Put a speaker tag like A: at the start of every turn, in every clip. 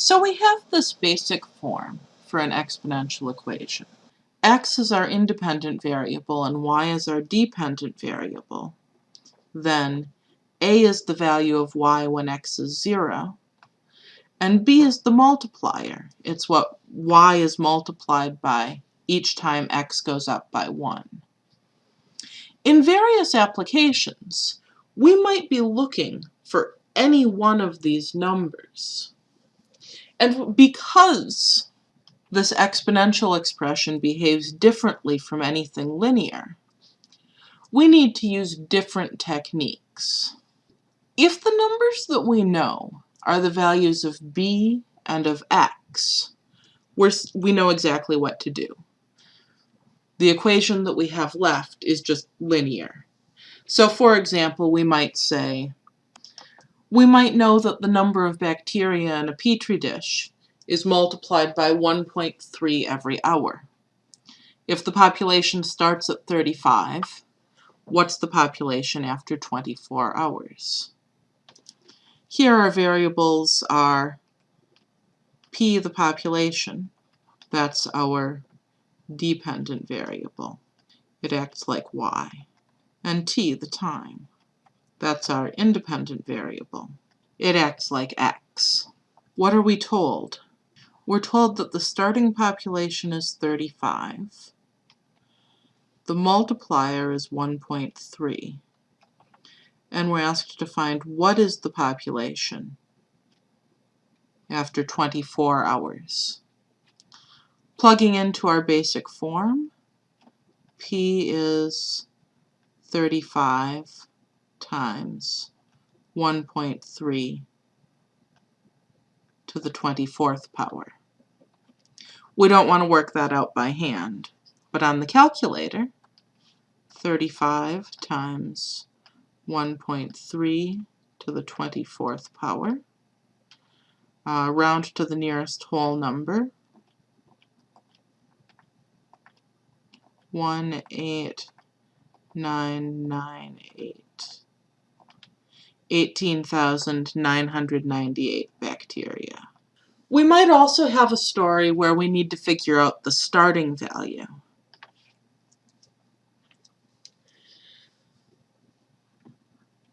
A: So we have this basic form for an exponential equation. x is our independent variable and y is our dependent variable. Then a is the value of y when x is 0, and b is the multiplier. It's what y is multiplied by each time x goes up by 1. In various applications, we might be looking for any one of these numbers. And because this exponential expression behaves differently from anything linear, we need to use different techniques. If the numbers that we know are the values of b and of x, we're, we know exactly what to do. The equation that we have left is just linear. So for example, we might say we might know that the number of bacteria in a petri dish is multiplied by 1.3 every hour. If the population starts at 35, what's the population after 24 hours? Here our variables are p, the population, that's our dependent variable. It acts like y. And t, the time. That's our independent variable. It acts like x. What are we told? We're told that the starting population is 35. The multiplier is 1.3. And we're asked to find what is the population after 24 hours. Plugging into our basic form, P is 35 times 1.3 to the 24th power. We don't want to work that out by hand, but on the calculator, 35 times 1.3 to the 24th power, uh, round to the nearest whole number, 18998. 18,998 bacteria. We might also have a story where we need to figure out the starting value.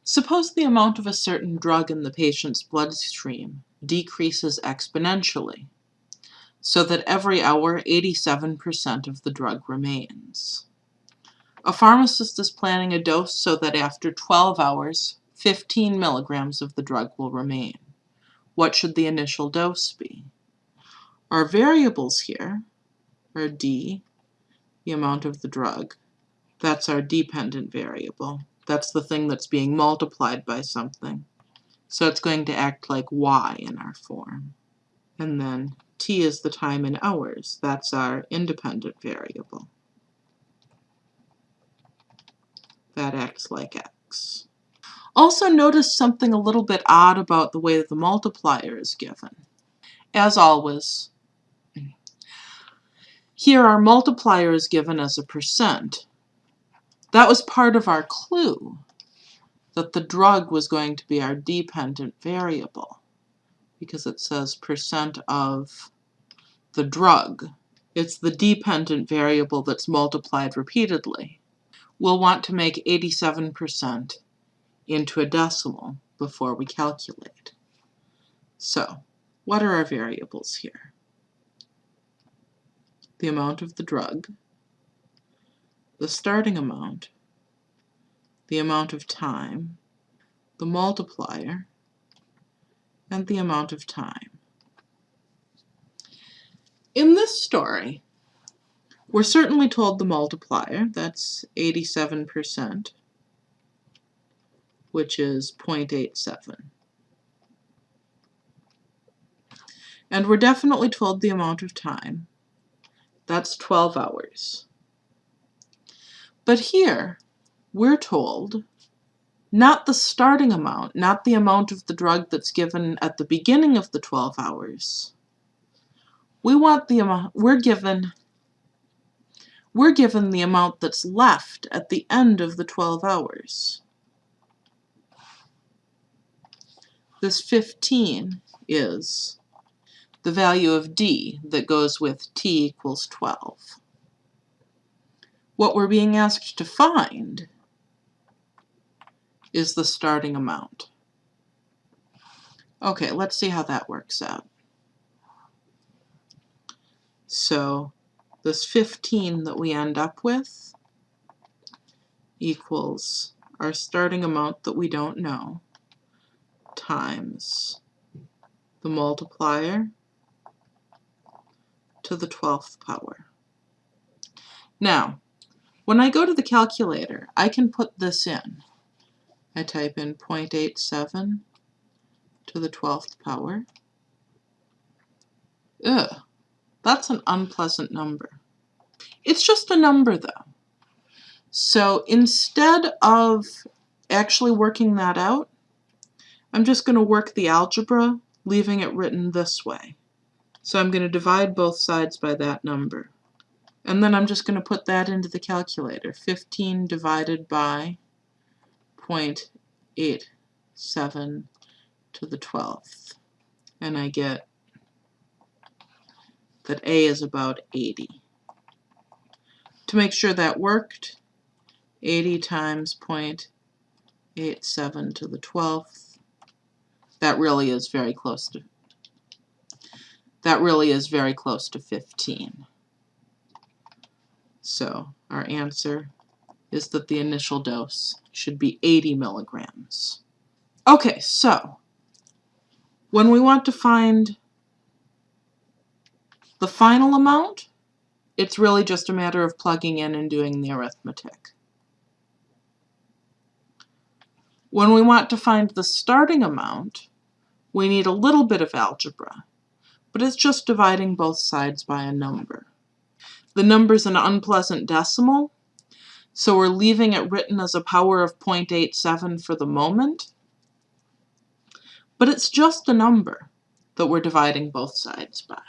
A: Suppose the amount of a certain drug in the patient's bloodstream decreases exponentially, so that every hour 87% of the drug remains. A pharmacist is planning a dose so that after 12 hours, 15 milligrams of the drug will remain. What should the initial dose be? Our variables here are D, the amount of the drug. That's our dependent variable. That's the thing that's being multiplied by something. So it's going to act like Y in our form. And then T is the time in hours. That's our independent variable. That acts like X. Also notice something a little bit odd about the way that the multiplier is given. As always, here our multiplier is given as a percent. That was part of our clue, that the drug was going to be our dependent variable, because it says percent of the drug. It's the dependent variable that's multiplied repeatedly. We'll want to make 87% into a decimal before we calculate. So, what are our variables here? The amount of the drug, the starting amount, the amount of time, the multiplier, and the amount of time. In this story, we're certainly told the multiplier, that's 87%, which is 0.87. And we're definitely told the amount of time. That's 12 hours. But here, we're told not the starting amount, not the amount of the drug that's given at the beginning of the 12 hours. We want the amount, we're given, we're given the amount that's left at the end of the 12 hours. This 15 is the value of d that goes with t equals 12. What we're being asked to find is the starting amount. Okay, let's see how that works out. So this 15 that we end up with equals our starting amount that we don't know times the multiplier to the 12th power. Now, when I go to the calculator, I can put this in. I type in 0.87 to the 12th power. Ugh, that's an unpleasant number. It's just a number though. So instead of actually working that out, I'm just going to work the algebra, leaving it written this way. So I'm going to divide both sides by that number. And then I'm just going to put that into the calculator. 15 divided by 0.87 to the 12th. And I get that A is about 80. To make sure that worked, 80 times 0.87 to the 12th, that really is very close to that really is very close to 15. So our answer is that the initial dose should be 80 milligrams. Okay, so when we want to find the final amount, it's really just a matter of plugging in and doing the arithmetic. When we want to find the starting amount, we need a little bit of algebra, but it's just dividing both sides by a number. The number's an unpleasant decimal, so we're leaving it written as a power of 0.87 for the moment, but it's just a number that we're dividing both sides by.